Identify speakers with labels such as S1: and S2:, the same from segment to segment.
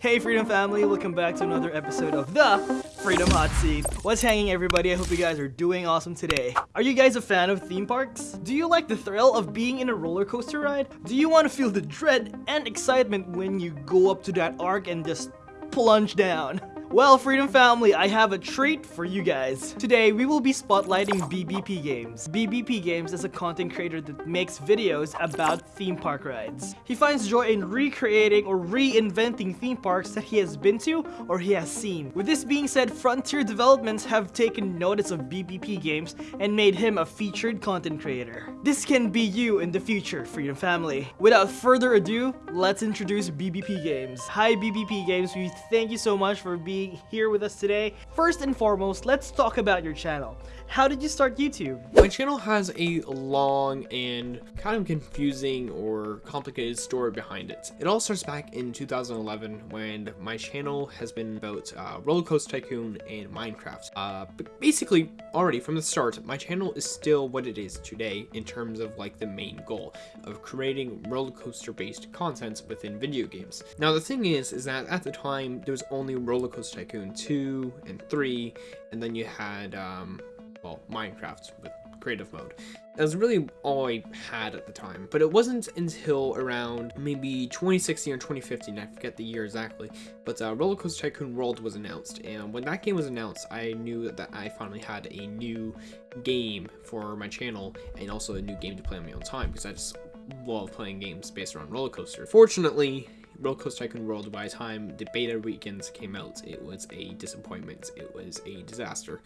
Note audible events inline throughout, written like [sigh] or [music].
S1: Hey Freedom Family, welcome back to another episode of the Freedom Hot Seat. What's hanging everybody? I hope you guys are doing awesome today. Are you guys a fan of theme parks? Do you like the thrill of being in a roller coaster ride? Do you want to feel the dread and excitement when you go up to that arc and just plunge down? Well, Freedom Family, I have a treat for you guys. Today, we will be spotlighting BBP Games. BBP Games is a content creator that makes videos about theme park rides. He finds joy in recreating or reinventing theme parks that he has been to or he has seen. With this being said, Frontier Developments have taken notice of BBP Games and made him a featured content creator. This can be you in the future, Freedom Family. Without further ado, let's introduce BBP Games. Hi BBP Games, we thank you so much for being being here with us today. First and foremost, let's talk about your channel. How did you start YouTube?
S2: My channel has a long and kind of confusing or complicated story behind it. It all starts back in 2011 when my channel has been about uh, Roller Coaster Tycoon and Minecraft. Uh, but basically, already from the start, my channel is still what it is today in terms of like the main goal of creating roller coaster based content within video games. Now the thing is, is that at the time there was only Roller Coaster Tycoon 2 and 3, and then you had um, well, Minecraft with creative mode. That was really all I had at the time, but it wasn't until around maybe 2016 or 2015, I forget the year exactly, but uh, Roller Coaster Tycoon World was announced, and when that game was announced, I knew that I finally had a new game for my channel, and also a new game to play on my own time, because I just love playing games based around roller coaster. Fortunately, Roller Coaster Tycoon World, by the time the beta weekends came out, it was a disappointment. It was a disaster.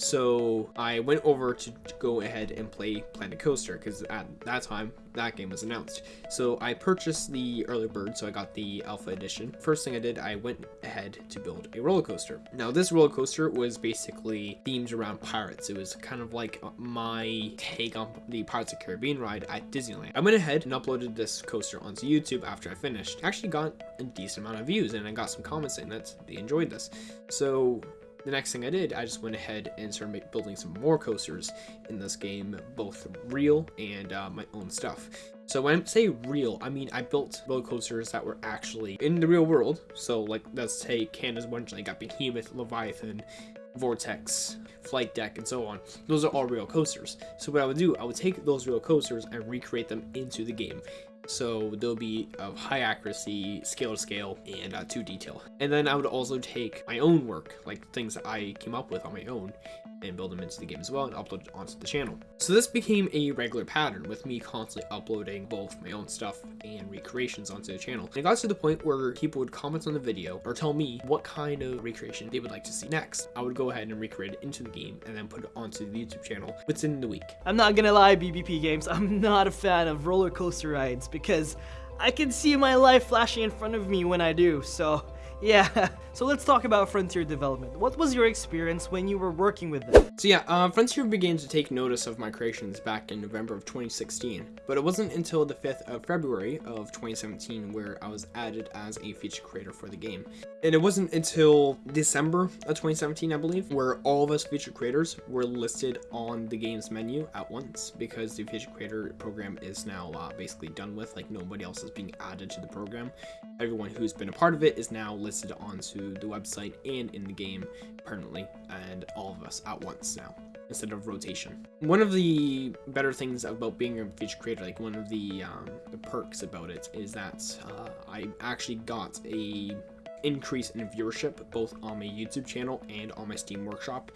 S2: So I went over to, go ahead and play Planet Coaster because at that time that game was announced. So I purchased the early bird, so I got the alpha edition. First thing I did, I went ahead to build a roller coaster. Now this roller coaster was basically themed around pirates. It was kind of like uh, my take on the Pirates of Caribbean ride at Disneyland. I went ahead and uploaded this coaster onto YouTube after I finished. I actually got a decent amount of views and I got some comments saying that they enjoyed this. So the next thing I did, I just went ahead and started building some more coasters in this game, both real and uh, my own stuff. So when I say real, I mean I built roller coasters that were actually in the real world. So like let's take Canada's Wonderland, got Behemoth, Leviathan, Vortex, Flight Deck, and so on. Those are all real coasters. So what I would do, I would take those real coasters and recreate them into the game so they'll be of high accuracy, scale to scale, and uh, to detail. And then I would also take my own work, like things I came up with on my own, and build them into the game as well and upload it onto the channel. So this became a regular pattern with me constantly uploading both my own stuff and recreations onto the channel. And it got to the point where people would comment on the video or tell me what kind of recreation they would like to see next. I would go ahead and recreate it into the game and then put it onto the YouTube channel within the week.
S1: I'm not gonna lie, BBP Games, I'm not a fan of roller coaster rides because I can see my life flashing in front of me when I do, so yeah, [laughs] so let's talk about Frontier Development. What was your experience when you were working with them?
S2: So yeah, uh, Frontier began to take notice of my creations back in November of 2016, but it wasn't until the 5th of February of 2017 where I was added as a feature creator for the game. And it wasn't until December of 2017, I believe, where all of us feature creators were listed on the game's menu at once because the feature creator program is now uh, basically done with, like nobody else is being added to the program. Everyone who's been a part of it is now listed onto the website and in the game permanently, and all of us at once now instead of rotation. One of the better things about being a feature creator, like one of the, um, the perks about it, is that uh, I actually got a increase in viewership both on my YouTube channel and on my Steam Workshop.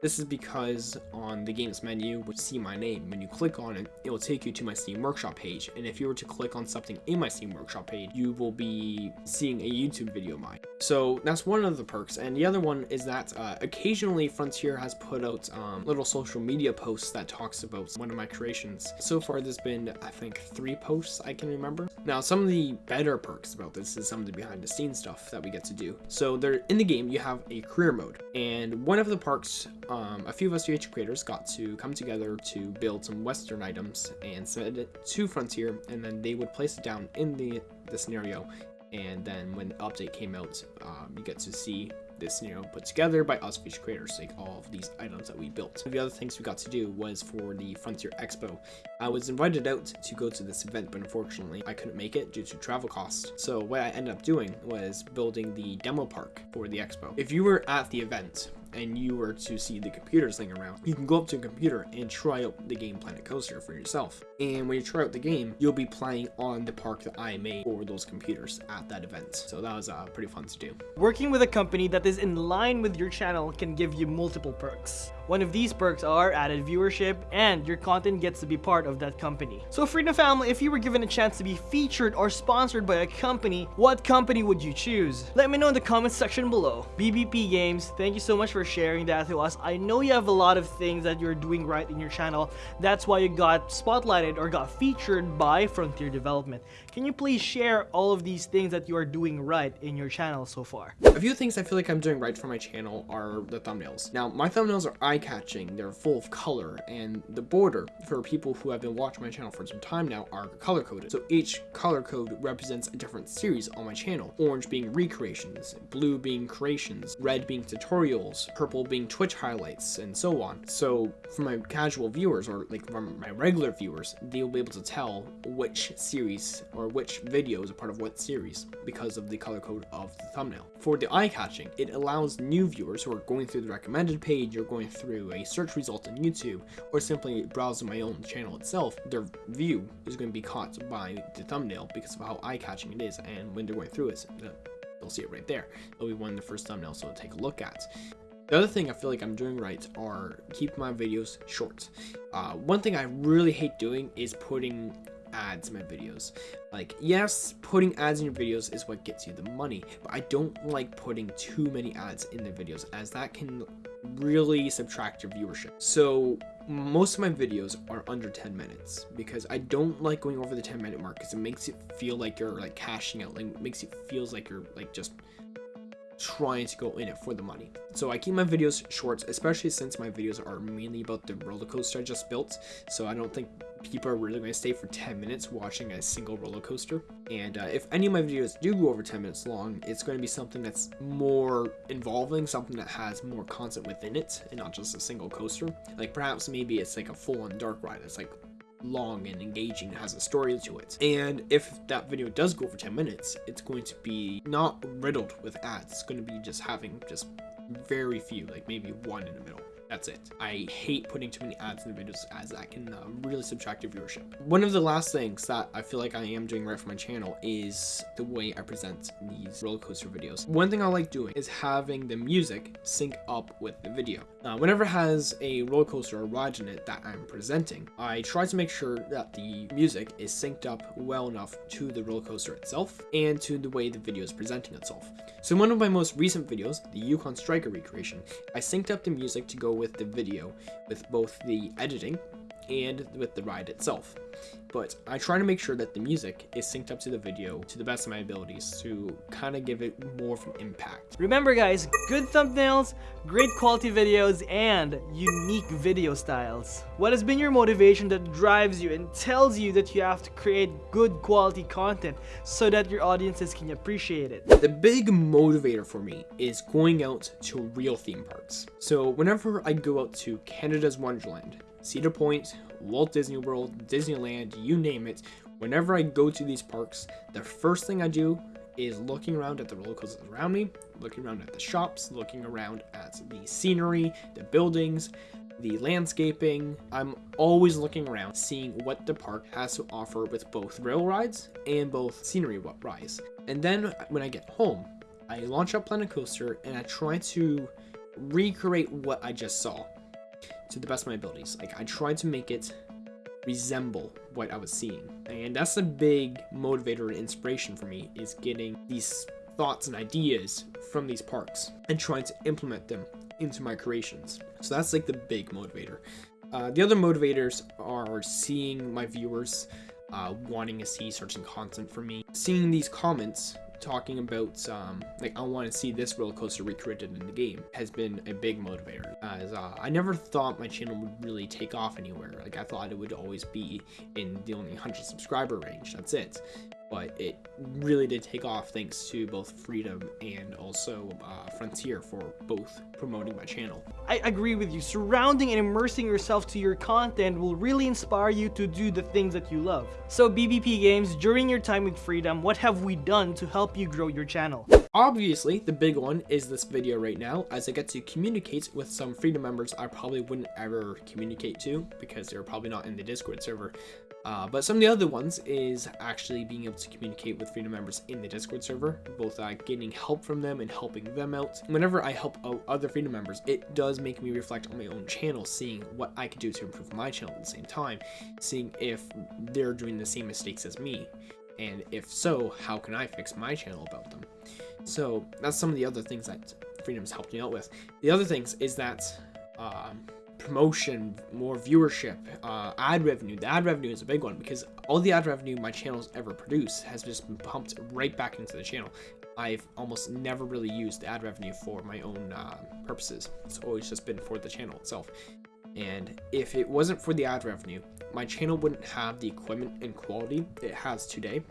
S2: This is because on the games menu, you see my name. When you click on it, it will take you to my Steam Workshop page. And if you were to click on something in my Steam Workshop page, you will be seeing a YouTube video of mine. So that's one of the perks. And the other one is that uh, occasionally Frontier has put out um, little social media posts that talks about one of my creations. So far, there's been, I think, three posts I can remember. Now, some of the better perks about this is some of the behind the scenes stuff that we get to do. So there, in the game, you have a career mode. And one of the perks um, a few of us VH creators got to come together to build some Western items and send it to Frontier, and then they would place it down in the, the scenario. And then when the update came out, um, you get to see this scenario put together by us feature creators, like all of these items that we built. The other things we got to do was for the Frontier Expo. I was invited out to go to this event, but unfortunately I couldn't make it due to travel costs. So what I ended up doing was building the demo park for the expo. If you were at the event, and you were to see the computers laying around, you can go up to a computer and try out the game Planet Coaster for yourself. And when you try out the game, you'll be playing on the park that I made for those computers at that event. So that was uh, pretty fun to do.
S1: Working with a company that is in line with your channel can give you multiple perks. One of these perks are added viewership and your content gets to be part of that company. So Freedom Family, if you were given a chance to be featured or sponsored by a company, what company would you choose? Let me know in the comments section below. BBP Games, thank you so much for sharing that to us. I know you have a lot of things that you're doing right in your channel. That's why you got spotlighted or got featured by Frontier Development. Can you please share all of these things that you are doing right in your channel so far?
S2: A few things I feel like I'm doing right for my channel are the thumbnails. Now, my thumbnails are eye-catching, they're full of color, and the border, for people who have been watching my channel for some time now, are color-coded. So each color code represents a different series on my channel. Orange being recreations, blue being creations, red being tutorials, purple being Twitch highlights, and so on. So for my casual viewers, or like from my regular viewers, they'll be able to tell which series or which video is a part of what series because of the color code of the thumbnail. For the eye catching, it allows new viewers who are going through the recommended page or going through a search result on YouTube or simply browsing my own channel itself, their view is going to be caught by the thumbnail because of how eye catching it is and when they're going through it, they'll see it right there. It'll be one of the first thumbnails so take a look at. The other thing I feel like I'm doing right are keep my videos short. Uh, one thing I really hate doing is putting ads in my videos. Like, yes, putting ads in your videos is what gets you the money, but I don't like putting too many ads in the videos as that can really subtract your viewership. So most of my videos are under 10 minutes because I don't like going over the 10 minute mark because it makes it feel like you're like cashing out, like makes it feels like you're like just trying to go in it for the money. So I keep my videos short, especially since my videos are mainly about the roller coaster I just built. So I don't think people are really going to stay for 10 minutes watching a single roller coaster. And uh, if any of my videos do go over 10 minutes long, it's going to be something that's more involving, something that has more content within it, and not just a single coaster. Like perhaps maybe it's like a full-on dark ride. It's like long and engaging, has a story to it. And if that video does go for 10 minutes, it's going to be not riddled with ads. It's going to be just having just very few, like maybe one in the middle. That's it. I hate putting too many ads in the videos as that can uh, really subtract your viewership. One of the last things that I feel like I am doing right for my channel is the way I present these roller coaster videos. One thing I like doing is having the music sync up with the video. Uh, whenever it has a roller coaster or ride in it that I'm presenting, I try to make sure that the music is synced up well enough to the roller coaster itself and to the way the video is presenting itself. So in one of my most recent videos, the Yukon Striker recreation, I synced up the music to go with the video with both the editing and with the ride itself. But I try to make sure that the music is synced up to the video to the best of my abilities to kind of give it more of an impact.
S1: Remember guys, good thumbnails, great quality videos, and unique video styles. What has been your motivation that drives you and tells you that you have to create good quality content so that your audiences can appreciate it?
S2: The big motivator for me is going out to real theme parks. So whenever I go out to Canada's Wonderland, Cedar Point, Walt Disney World, Disneyland, you name it. Whenever I go to these parks, the first thing I do is looking around at the roller coasters around me, looking around at the shops, looking around at the scenery, the buildings, the landscaping. I'm always looking around, seeing what the park has to offer with both rail rides and both scenery rides. And then when I get home, I launch up Planet Coaster and I try to recreate what I just saw to the best of my abilities. Like I tried to make it resemble what I was seeing. And that's a big motivator and inspiration for me is getting these thoughts and ideas from these parks and trying to implement them into my creations. So that's like the big motivator. Uh, the other motivators are seeing my viewers uh, wanting to see certain content from me, seeing these comments talking about um, like I want to see this roller coaster recreated in the game has been a big motivator. As uh, I never thought my channel would really take off anywhere. Like I thought it would always be in the only 100 subscriber range. That's it. But it really did take off thanks to both Freedom and also uh, Frontier for both promoting my channel.
S1: I agree with you. Surrounding and immersing yourself to your content will really inspire you to do the things that you love. So BBP Games, during your time with Freedom, what have we done to help you grow your channel?
S2: Obviously, the big one is this video right now, as I get to communicate with some Freedom members I probably wouldn't ever communicate to, because they're probably not in the Discord server. Uh, but some of the other ones is actually being able to communicate with Freedom members in the Discord server, both uh, getting help from them and helping them out. Whenever I help out other Freedom members, it does make me reflect on my own channel, seeing what I could do to improve my channel at the same time, seeing if they're doing the same mistakes as me, and if so, how can I fix my channel about them. So that's some of the other things that Freedom's helped me out with. The other things is that um, promotion, more viewership, uh, ad revenue. The ad revenue is a big one because all the ad revenue my channel's ever produced has just been pumped right back into the channel. I've almost never really used ad revenue for my own uh, purposes. It's always just been for the channel itself. And if it wasn't for the ad revenue, my channel wouldn't have the equipment and quality it has today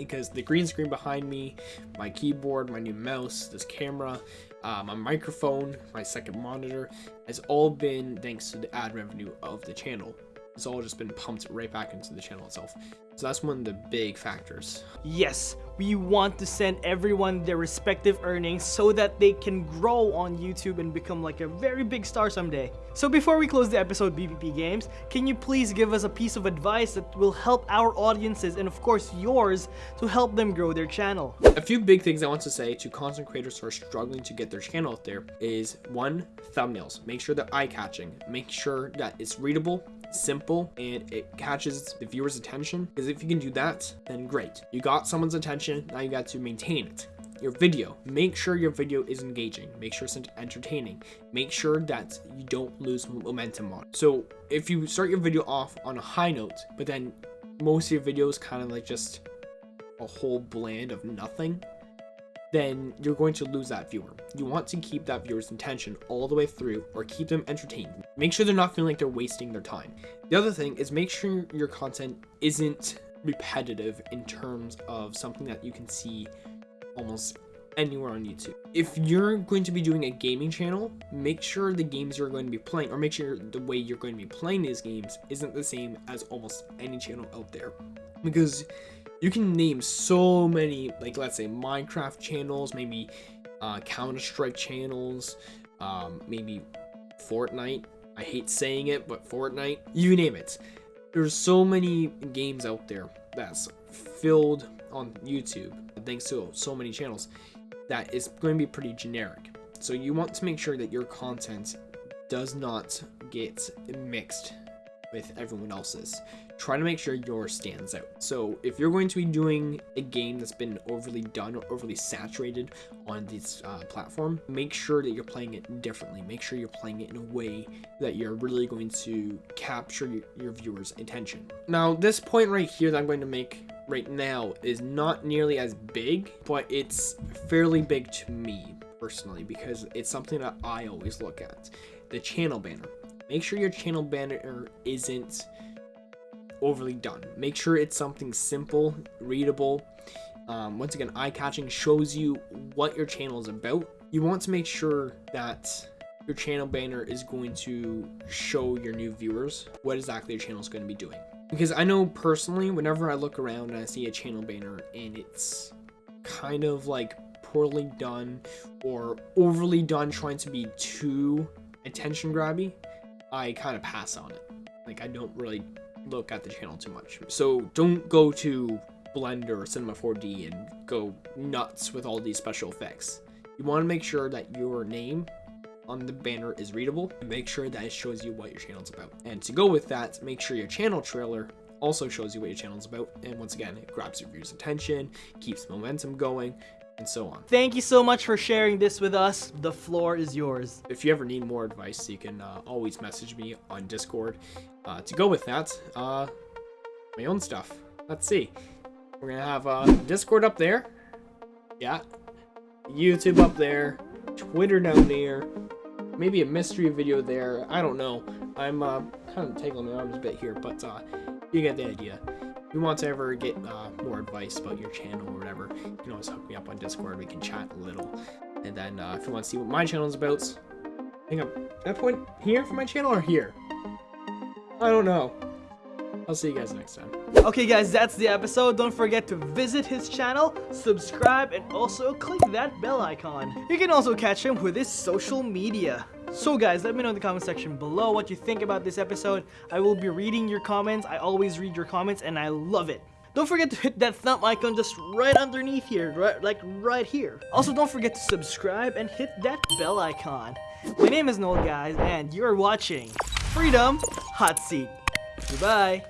S2: because the green screen behind me, my keyboard, my new mouse, this camera, uh, my microphone, my second monitor, has all been thanks to the ad revenue of the channel. It's all just been pumped right back into the channel itself. So that's one of the big factors.
S1: Yes, we want to send everyone their respective earnings so that they can grow on YouTube and become like a very big star someday. So before we close the episode BBP Games, can you please give us a piece of advice that will help our audiences and of course yours to help them grow their channel?
S2: A few big things I want to say to content creators who are struggling to get their channel out there is one, thumbnails. Make sure they're eye-catching. Make sure that it's readable simple and it catches the viewer's attention because if you can do that then great. You got someone's attention now you got to maintain it. Your video make sure your video is engaging. Make sure it's entertaining. Make sure that you don't lose momentum on so if you start your video off on a high note but then most of your videos kind of like just a whole bland of nothing then you're going to lose that viewer. You want to keep that viewer's attention all the way through or keep them entertained. Make sure they're not feeling like they're wasting their time. The other thing is make sure your content isn't repetitive in terms of something that you can see almost anywhere on YouTube. If you're going to be doing a gaming channel, make sure the games you're going to be playing or make sure the way you're going to be playing these games isn't the same as almost any channel out there. Because you can name so many, like let's say Minecraft channels, maybe uh, Counter-Strike channels, um, maybe Fortnite. I hate saying it, but Fortnite, you name it. There's so many games out there that's filled on YouTube, thanks to so many channels, that is going to be pretty generic. So you want to make sure that your content does not get mixed with everyone else's. Try to make sure yours stands out. So if you're going to be doing a game that's been overly done or overly saturated on this uh, platform, make sure that you're playing it differently. Make sure you're playing it in a way that you're really going to capture your, your viewers' attention. Now, this point right here that I'm going to make right now is not nearly as big, but it's fairly big to me personally because it's something that I always look at. The channel banner. Make sure your channel banner isn't overly done. Make sure it's something simple, readable. Um, once again, eye-catching shows you what your channel is about. You want to make sure that your channel banner is going to show your new viewers what exactly your channel is going to be doing. Because I know personally, whenever I look around and I see a channel banner and it's kind of like poorly done or overly done trying to be too attention grabby, I kind of pass on it. Like I don't really look at the channel too much. So don't go to Blender or Cinema 4D and go nuts with all these special effects. You want to make sure that your name on the banner is readable. And make sure that it shows you what your channel's about. And to go with that, make sure your channel trailer also shows you what your channel's about. And once again, it grabs your viewers' attention, keeps momentum going, and so on.
S1: Thank you so much for sharing this with us. The floor is yours.
S2: If you ever need more advice, you can uh, always message me on Discord. Uh, to go with that, uh, my own stuff. Let's see. We're gonna have uh, Discord up there. Yeah. YouTube up there. Twitter down there. Maybe a mystery video there. I don't know. I'm uh, kind of tangling my arms a bit here, but uh, you get the idea. If you want to ever get uh, more advice about your channel or whatever, you can always hook me up on Discord. We can chat a little. And then uh, if you want to see what my channel is about, I think I'm that point here for my channel or here. I don't know. I'll see you guys next time.
S1: Okay guys, that's the episode. Don't forget to visit his channel, subscribe, and also click that bell icon. You can also catch him with his social media. So guys, let me know in the comment section below what you think about this episode. I will be reading your comments. I always read your comments and I love it. Don't forget to hit that thumb icon just right underneath here, right, like right here. Also, don't forget to subscribe and hit that bell icon. My name is Noel, guys, and you're watching Freedom Hot Seat. Goodbye.